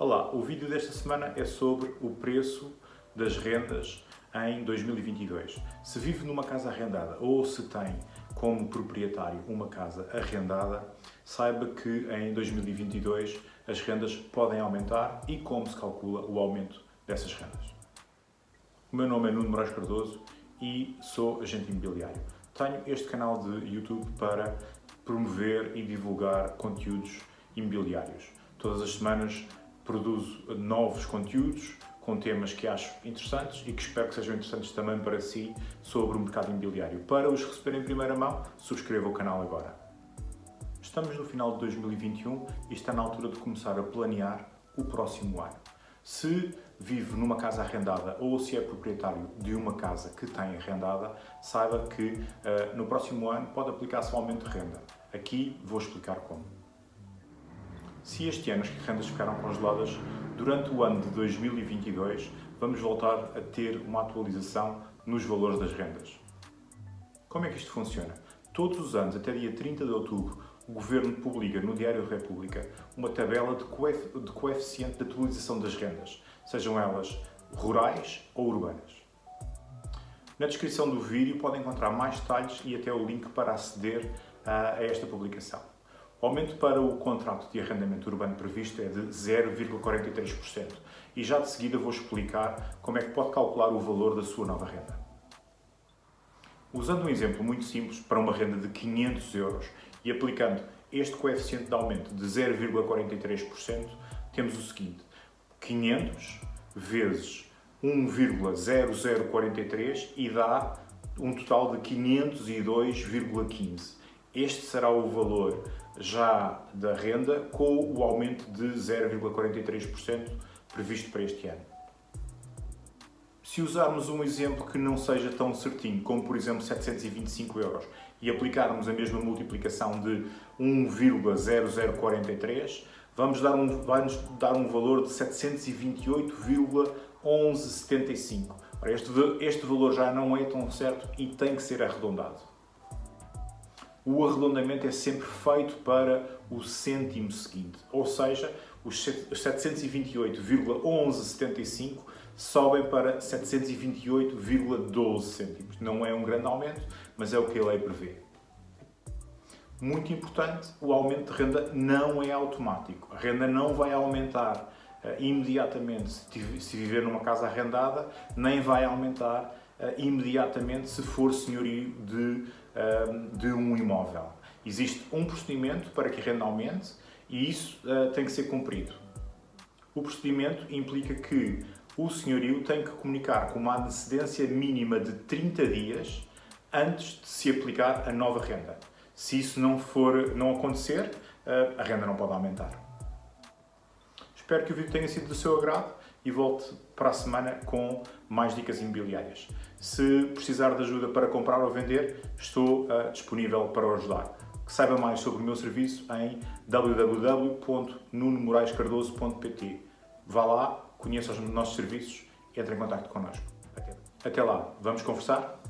Olá, o vídeo desta semana é sobre o preço das rendas em 2022. Se vive numa casa arrendada ou se tem como proprietário uma casa arrendada, saiba que em 2022 as rendas podem aumentar e como se calcula o aumento dessas rendas. O meu nome é Nuno Moraes Cardoso e sou agente imobiliário. Tenho este canal de YouTube para promover e divulgar conteúdos imobiliários. Todas as semanas produzo novos conteúdos com temas que acho interessantes e que espero que sejam interessantes também para si sobre o mercado imobiliário. Para os receber em primeira mão, subscreva o canal agora. Estamos no final de 2021 e está na altura de começar a planear o próximo ano. Se vive numa casa arrendada ou se é proprietário de uma casa que tem arrendada, saiba que uh, no próximo ano pode aplicar-se um aumento de renda. Aqui vou explicar como. Se este ano as rendas ficaram congeladas, durante o ano de 2022 vamos voltar a ter uma atualização nos valores das rendas. Como é que isto funciona? Todos os anos, até dia 30 de outubro, o Governo publica no Diário da República uma tabela de, coeficiente de atualização das rendas, sejam elas rurais ou urbanas. Na descrição do vídeo podem encontrar mais detalhes e até o link para aceder a esta publicação. O aumento para o contrato de arrendamento urbano previsto é de 0,43% e já de seguida vou explicar como é que pode calcular o valor da sua nova renda. Usando um exemplo muito simples para uma renda de 500 euros e aplicando este coeficiente de aumento de 0,43%, temos o seguinte, 500 vezes 1,0043 e dá um total de 502,15. Este será o valor já da renda com o aumento de 0,43% previsto para este ano. Se usarmos um exemplo que não seja tão certinho, como por exemplo 725 euros, e aplicarmos a mesma multiplicação de 1,0043, vamos dar um, vai-nos dar um valor de 728,1175. Este, este valor já não é tão certo e tem que ser arredondado. O arredondamento é sempre feito para o cêntimo seguinte, ou seja, os 728,1175 sobem para 728,12 cêntimos. Não é um grande aumento, mas é o que a lei prevê. Muito importante, o aumento de renda não é automático. A renda não vai aumentar uh, imediatamente se viver numa casa arrendada, nem vai aumentar imediatamente se for senhorio de, uh, de um imóvel. Existe um procedimento para que a renda aumente e isso tem que ser cumprido. O procedimento implica que o senhorio tem que comunicar com uma antecedência mínima de 30 dias antes de se aplicar a nova renda. Se isso não, for, não acontecer, eh, a renda não pode aumentar. Espero que o vídeo tenha sido do seu agrado e volte para a semana com mais dicas imobiliárias. Se precisar de ajuda para comprar ou vender, estou uh, disponível para o ajudar. Saiba mais sobre o meu serviço em www.nunomoraescardoso.pt Vá lá, conheça os nossos serviços e entre em contato connosco. Até lá, vamos conversar?